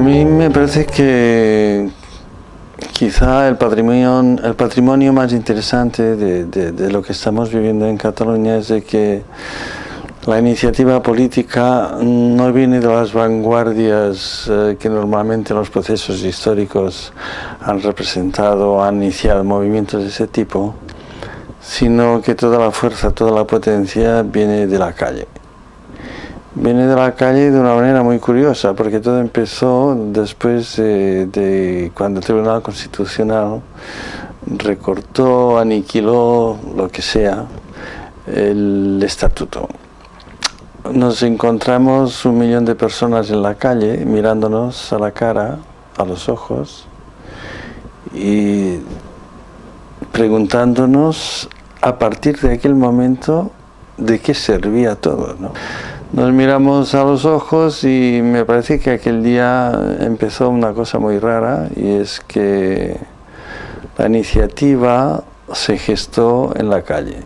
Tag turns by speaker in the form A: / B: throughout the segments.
A: mí me parece que quizá el patrimonio, el patrimonio más interesante de, de, lo que estamos viviendo en Cataluña es de que la iniciativa política no viene de las vanguardias eh, que normalmente los procesos históricos han representado o han iniciado movimientos de ese tipo, sino que toda la fuerza, toda la potencia viene de la calle viene de la calle de una manera muy curiosa, porque todo empezó después de, cuando el Tribunal Constitucional recortó, aniquiló, lo que sea, el estatuto. Nos encontramos un millón de personas en la calle mirándonos a la cara, a los ojos, y preguntándonos a partir de aquel momento de qué servía todo. ¿no? Nos miramos a los ojos y me parece que aquel día empezó una cosa muy rara y es que la iniciativa se gestó en la calle.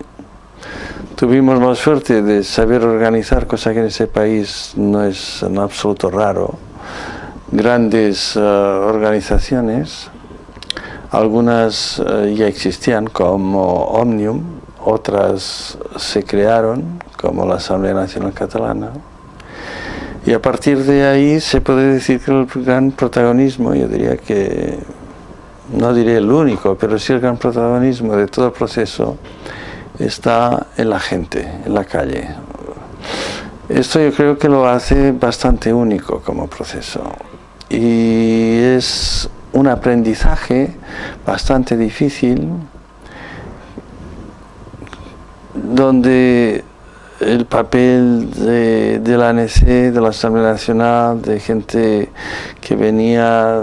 A: Tuvimos la suerte de saber organizar, cosa que en ese país no es en absoluto raro, grandes eh, organizaciones, algunas eh, ya existían como Omnium, otras se crearon como la Asamblea Nacional Catalana. Y a partir de ahí se puede decir que el gran protagonismo, yo diría que, no diré el único, pero sí el gran protagonismo de todo el proceso está en la gente, en la calle. Esto yo creo que lo hace bastante único como proceso. Y es un aprendizaje bastante difícil, donde el papel de, la ANC, de la Asamblea Nacional, de gente que venía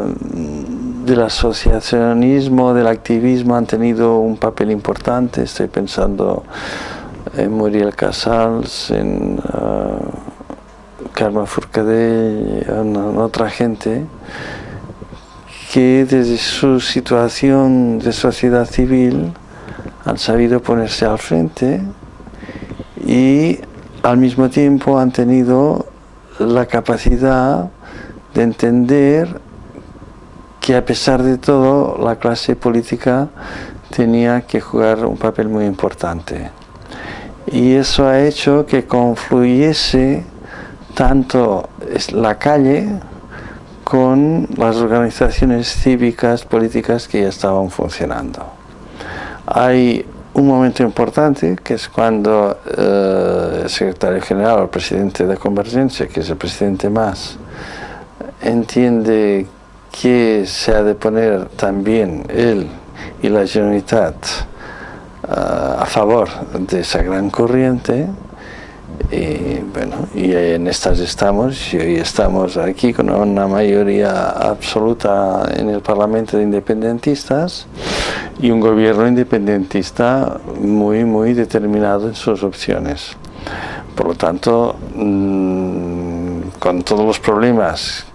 A: del asociacionismo, del activismo, han tenido un papel importante. Estoy pensando en Muriel Casals, en uh, Carmen en, en otra gente que desde su situación de sociedad civil han sabido ponerse al frente y al mismo tiempo han tenido la capacidad de entender que a pesar de todo la clase política tenía que jugar un papel muy importante. Y eso ha hecho que confluyese tanto la calle con las organizaciones cívicas, políticas que ya estaban funcionando. Hay un momento importante que es cuando eh, el secretario general o el presidente de Convergencia, que es el presidente más, entiende que se ha de poner también él y la Generalitat eh, a favor de esa gran corriente y bueno, y en estas estamos, y hoy estamos aquí con una mayoría absoluta en el Parlamento de Independentistas y un gobierno independentista muy, muy determinado en sus opciones. Por lo tanto, mm, con todos los problemas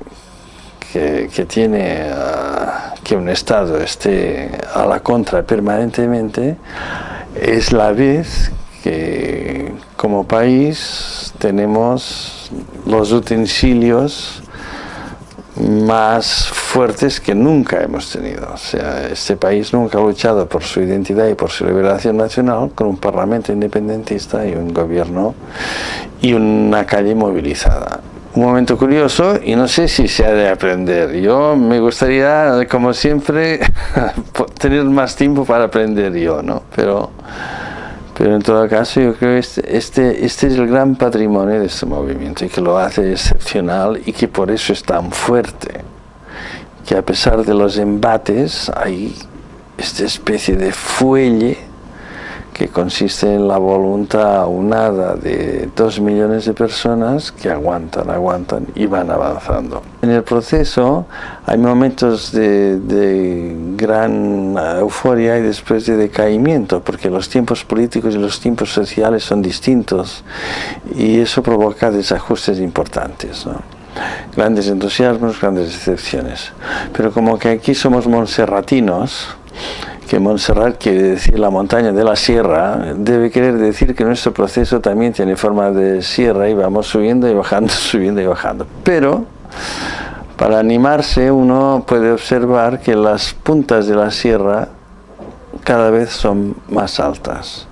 A: que, que tiene uh, que un Estado esté a la contra permanentemente, es la vez que como país tenemos los utensilios más fuertes que nunca hemos tenido. O sea, este país nunca ha luchado por su identidad y por su liberación nacional con un parlamento independentista y un gobierno y una calle movilizada. Un momento curioso y no sé si se ha de aprender. Yo me gustaría, como siempre, tener más tiempo para aprender yo, ¿no? Pero pero en todo caso yo creo que este, este, este, es el gran patrimonio de este movimiento y que lo hace excepcional y que por eso es tan fuerte. Que a pesar de los embates hay esta especie de fuelle que consiste en la voluntad unada de dos millones de personas que aguantan, aguantan y van avanzando. En el proceso hay momentos de, gran euforia y después de decaimiento, porque los tiempos políticos y los tiempos sociales son distintos y eso provoca desajustes importantes. Grandes entusiasmos, grandes decepciones. Pero como que aquí somos monserratinos, que Montserrat quiere decir la montaña de la sierra, debe querer decir que nuestro proceso también tiene forma de sierra y vamos subiendo y bajando, subiendo y bajando. Pero Para animarse uno puede observar que las puntas de la sierra cada vez son más altas.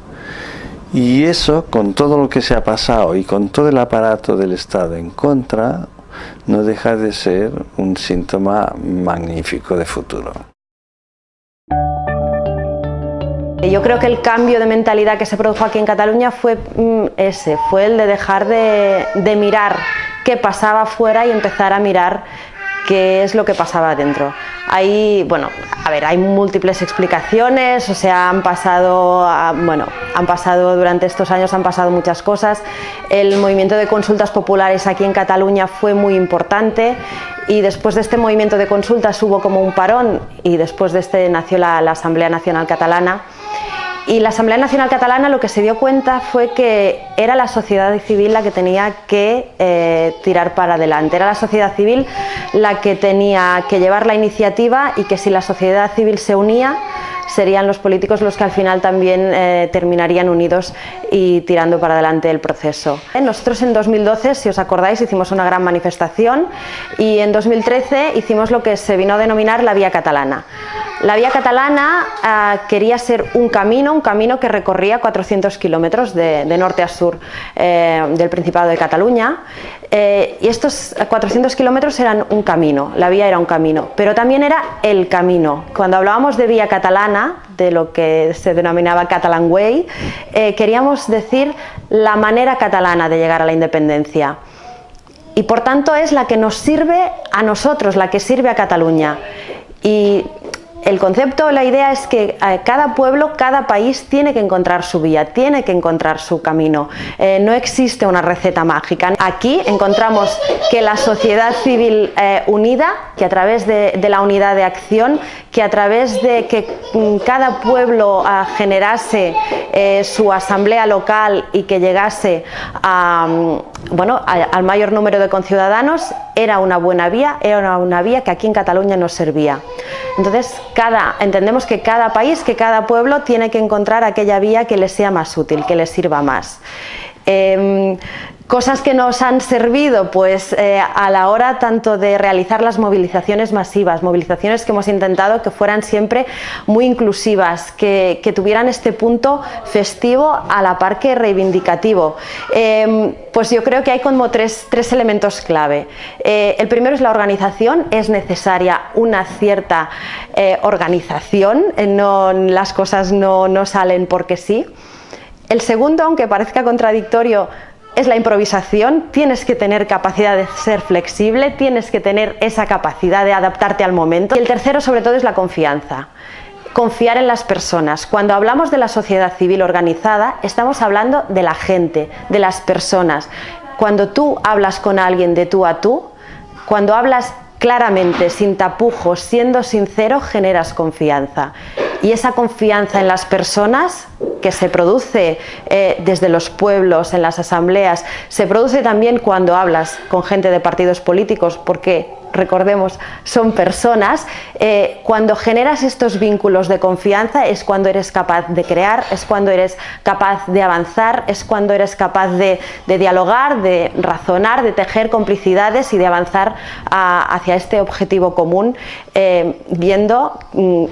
A: Y eso, con todo lo que se ha pasado y con todo el aparato del Estado en contra, no deja de ser un síntoma magnífico de futuro.
B: Yo creo que el cambio de mentalidad que se produjo aquí en Cataluña fue mm, ese, fue el de dejar de, de mirar qué pasaba afuera y empezar a mirar qué es lo que pasaba dentro. Hay, bueno, a ver, hay múltiples explicaciones, o sea, han pasado, bueno, han pasado durante estos años han pasado muchas cosas. El movimiento de consultas populares aquí en Cataluña fue muy importante y después de este movimiento de consultas hubo como un parón y después de este nació la Asamblea Nacional Catalana y la Asamblea Nacional Catalana lo que se dio cuenta fue que era la sociedad civil la que tenía que eh, tirar para adelante, era la sociedad civil la que tenía que llevar la iniciativa y que si la sociedad civil se unía serían los políticos los que al final también eh, terminarían unidos y tirando para adelante el proceso. Nosotros en 2012, si os acordáis, hicimos una gran manifestación y en 2013 hicimos lo que se vino a denominar la Vía Catalana. La vía catalana ah, quería ser un camino, un camino que recorría 400 kilómetros de, norte a sur eh, del Principado de Cataluña eh, y estos 400 kilómetros eran un camino, la vía era un camino, pero también era el camino. Cuando hablábamos de vía catalana, de lo que se denominaba Catalan Way, eh, queríamos decir la manera catalana de llegar a la independencia y por tanto es la que nos sirve a nosotros, la que sirve a Cataluña. Y el concepto, la idea es que eh, cada pueblo, cada país tiene que encontrar su vía, tiene que encontrar su camino. Eh, no existe una receta mágica. Aquí encontramos que la sociedad civil eh, unida, que a través de, la unidad de acción, que a través de que mm, cada pueblo ah, generase su asamblea local y que llegase a, mm, bueno, al mayor número de conciudadanos, era una buena vía, era una vía que aquí en Cataluña nos servía. Entonces, cada, entendemos que cada país, que cada pueblo tiene que encontrar aquella vía que le sea más útil, que le sirva más. Em, Cosas que nos han servido pues, eh, a la hora tanto de realizar las movilizaciones masivas, movilizaciones que hemos intentado que fueran siempre muy inclusivas, que, tuvieran este punto festivo a la par que reivindicativo. Em, pues yo creo que hay como tres, elementos clave. Eh, el primero es la organización, es necesaria una cierta eh, organización, no, las cosas no, no salen porque sí. El segundo, aunque parezca contradictorio, es la improvisación, tienes que tener capacidad de ser flexible, tienes que tener esa capacidad de adaptarte al momento. Y el tercero sobre todo es la confianza. Confiar en las personas. Cuando hablamos de la sociedad civil organizada, estamos hablando de la gente, de las personas. Cuando tú hablas con alguien de tú a tú, cuando hablas claramente, sin tapujos, siendo sincero, generas confianza. Y esa confianza en las personas que se produce eh, desde los pueblos, en las asambleas, se produce también cuando hablas con gente de partidos políticos, porque recordemos, son personas, eh, cuando generas estos vínculos de confianza es cuando eres capaz de crear, es cuando eres capaz de avanzar, es cuando eres capaz de, dialogar, de razonar, de tejer complicidades y de avanzar hacia este objetivo común, eh, viendo mm,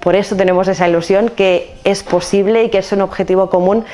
B: por eso tenemos esa ilusión que es posible y que es un objetivo común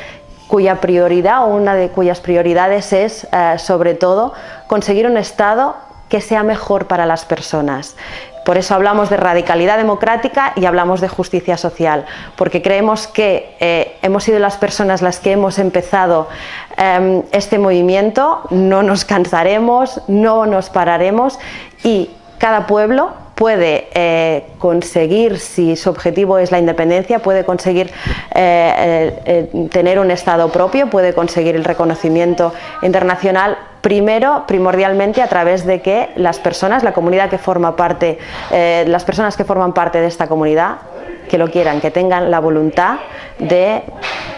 B: cuya prioridad o una de cuyas prioridades es eh, sobre todo conseguir un Estado que sea mejor para las personas. Por eso hablamos de radicalidad democrática y hablamos de justicia social, porque creemos que eh, hemos sido las personas las que hemos empezado em, este movimiento, no nos cansaremos, no nos pararemos y cada pueblo puede eh, conseguir, si su objetivo es la independencia, puede conseguir eh, eh, tener un Estado propio, puede conseguir el reconocimiento internacional primero, primordialmente a través de que las personas, la comunidad que forma parte, las personas que forman parte de esta comunidad, que lo quieran, que tengan la voluntad de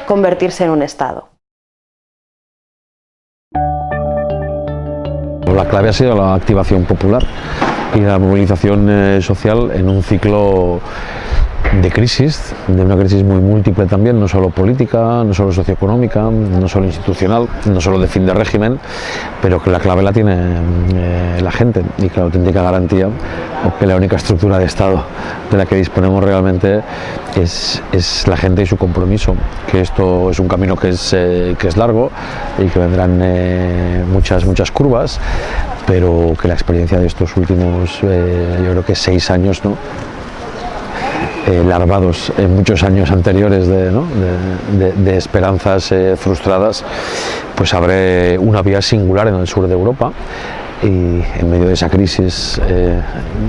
B: convertirse en un Estado.
C: La clave ha sido la activación popular y la movilización eh, social en un ciclo de crisis, de una crisis muy múltiple también, no solo política, no solo socioeconómica, no solo institucional, no solo de fin de régimen, pero que la clave la tiene eh, la gente y que la auténtica garantía o que la única estructura de Estado de la que disponemos realmente es, es la gente y su compromiso, que esto es un camino que es, eh, que es largo y que vendrán eh, muchas, muchas curvas, pero que la experiencia de estos últimos, yo creo que seis años, ¿no? Eh, larvados en muchos años anteriores de, de esperanzas eh, frustradas, pues abre una vía singular en el sur de Europa y en medio de esa crisis eh,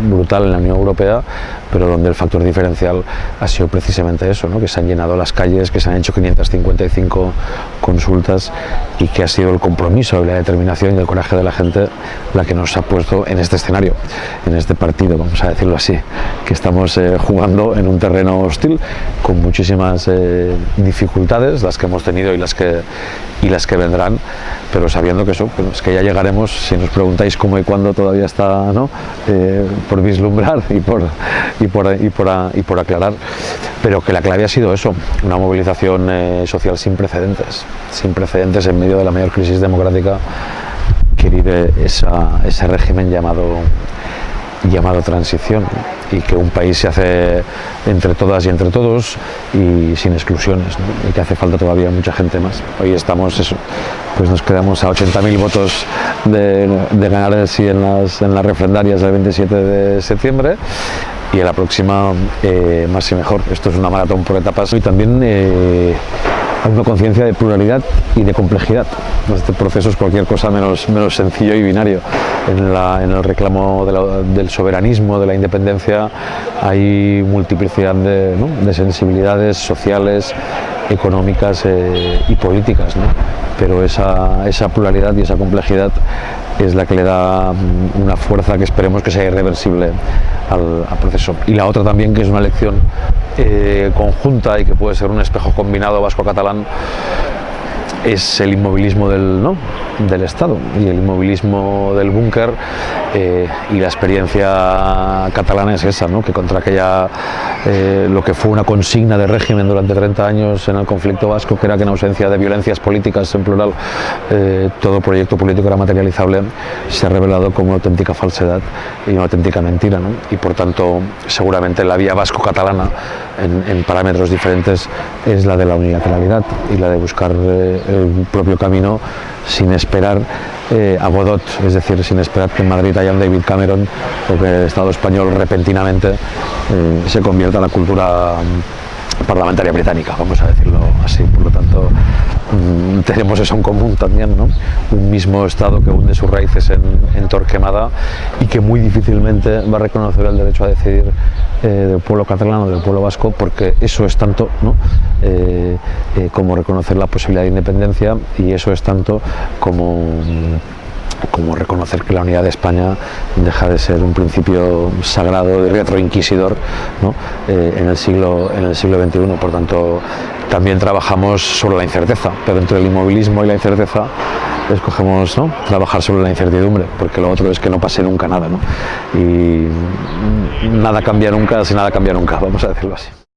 C: brutal en la Unión Europea, pero donde el factor diferencial ha sido precisamente eso, ¿no? que se han llenado las calles, que se han hecho 555 consultas y que ha sido el compromiso, la determinación y el coraje de la gente la que nos ha puesto en este escenario, en este partido, vamos a decirlo así, que estamos eh, jugando en un terreno hostil con muchísimas eh, dificultades, las que hemos tenido y las que, y las que vendrán, pero sabiendo que eso, es que ya llegaremos, si nos preguntáis cómo y cuándo todavía está ¿no? eh, por vislumbrar y por, y por, y, por, y por, aclarar, pero que la clave ha sido eso, una movilización eh, social sin precedentes, sin precedentes en medio de la mayor crisis democrática que vive ese régimen llamado llamado transición y que un país se hace entre todas y entre todos y sin exclusiones y que hace falta todavía mucha gente más. Hoy estamos, pues nos quedamos a 80.000 votos de, ganar el en las, en las refrendarias del 27 de septiembre y en la próxima eh, más y mejor. Esto es una maratón por etapas y también eh, una conciencia de pluralidad y de complejidad. Este proceso es cualquier cosa menos, menos sencillo y binario. En, el reclamo de la, del soberanismo, de la independencia, hay multiplicidad de, sensibilidades sociales, económicas eh, y políticas, pero esa, esa pluralidad y esa complejidad es la que le da una fuerza que esperemos que sea irreversible al, proceso. Y la otra también, que es una elección eh, conjunta y que puede ser un espejo combinado vasco-catalán, es el inmovilismo del, ¿no? del Estado y el inmovilismo del búnker eh, y la experiencia catalana es esa, ¿no? que contra aquella, eh, lo que fue una consigna de régimen durante 30 años en el conflicto vasco, que era que en ausencia de violencias políticas en plural, eh, todo proyecto político era materializable, se ha revelado como una auténtica falsedad y una auténtica mentira. ¿no? Y por tanto, seguramente la vía vasco-catalana en, en, parámetros diferentes es la de la unilateralidad y la de buscar el propio camino sin esperar eh, a Godot, es decir, sin esperar que en Madrid haya un David Cameron o que el Estado español repentinamente eh, se convierta en la cultura parlamentaria británica, vamos a decirlo así. Por lo tanto, mmm, tenemos eso en común también, ¿no? un mismo Estado que hunde sus raíces en, Torquemada y que muy difícilmente va a reconocer el derecho a decidir eh, del pueblo catalán o del pueblo vasco, porque eso es tanto ¿no? eh, eh, como reconocer la posibilidad de independencia y eso es tanto como como reconocer que la unidad de España deja de ser un principio sagrado y retroinquisidor ¿no? eh, en, el siglo, en el siglo XXI. Por tanto, también trabajamos sobre la incerteza, pero entre el inmovilismo y la incerteza escogemos ¿no? trabajar sobre la incertidumbre, porque lo otro es que no pase nunca nada. ¿no? Y nada cambia nunca si nada cambia nunca, vamos a decirlo así.